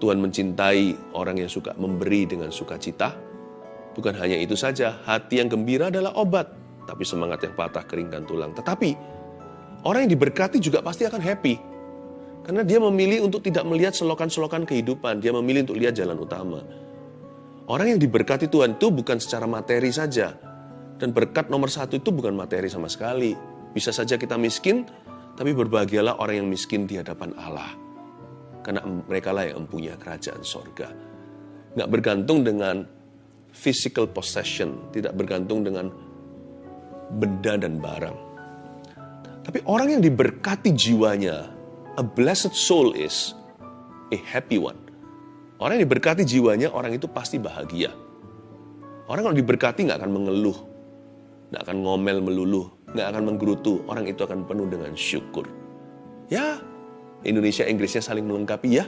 Tuhan mencintai orang yang suka memberi dengan sukacita. Bukan hanya itu saja, hati yang gembira adalah obat, tapi semangat yang patah keringkan tulang. Tetapi orang yang diberkati juga pasti akan happy. Karena dia memilih untuk tidak melihat selokan-selokan kehidupan, dia memilih untuk lihat jalan utama. Orang yang diberkati Tuhan itu bukan secara materi saja. Dan berkat nomor satu itu bukan materi sama sekali. Bisa saja kita miskin, tapi berbahagialah orang yang miskin di hadapan Allah karena mereka lah yang mempunyai kerajaan sorga. Nggak bergantung dengan physical possession, tidak bergantung dengan benda dan barang. Tapi orang yang diberkati jiwanya, a blessed soul is a happy one. Orang yang diberkati jiwanya, orang itu pasti bahagia. Orang kalau diberkati nggak akan mengeluh, nggak akan ngomel meluluh, nggak akan menggerutu. Orang itu akan penuh dengan syukur. Ya, Indonesia Inggrisnya saling melengkapi ya.